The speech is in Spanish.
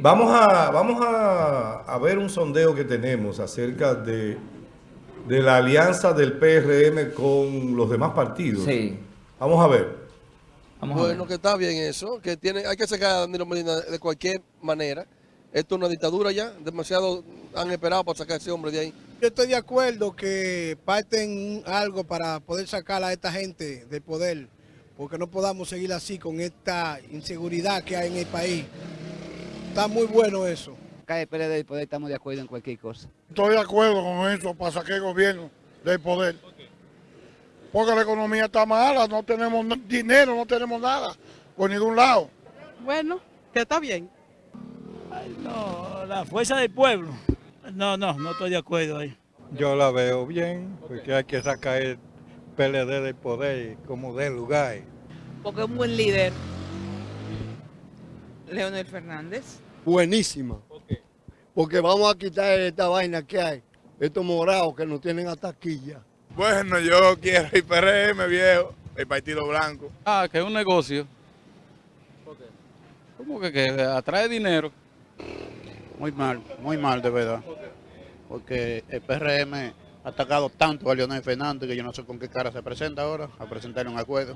Vamos a, vamos a, a ver un sondeo que tenemos acerca de, de la alianza del PRM con los demás partidos. Sí. Vamos a ver. Vamos a Bueno, ver. que está bien eso, que tiene, hay que sacar a Danilo Medina de cualquier manera. Esto es una dictadura ya, demasiado han esperado para sacar a ese hombre de ahí. Yo estoy de acuerdo que parten algo para poder sacar a esta gente del poder, porque no podamos seguir así con esta inseguridad que hay en el país. Está muy bueno eso. Acá del poder estamos de acuerdo en cualquier cosa. Estoy de acuerdo con eso para sacar el gobierno del poder. Porque la economía está mala, no tenemos dinero, no tenemos nada por ningún lado. Bueno, que está bien. No, la fuerza del pueblo. No, no, no estoy de acuerdo ahí. Yo la veo bien, porque hay que sacar el PLD del poder como del lugar. Porque es un buen líder. Leonel Fernández. Buenísima. Porque vamos a quitar esta vaina que hay, estos morados que nos tienen hasta aquí ya. Bueno, yo quiero el PRM, viejo, el Partido Blanco. Ah, que es un negocio. ¿Cómo que, que atrae dinero? Muy mal, muy mal de verdad. Porque el PRM ha atacado tanto a Leonel Fernández que yo no sé con qué cara se presenta ahora a presentar un acuerdo.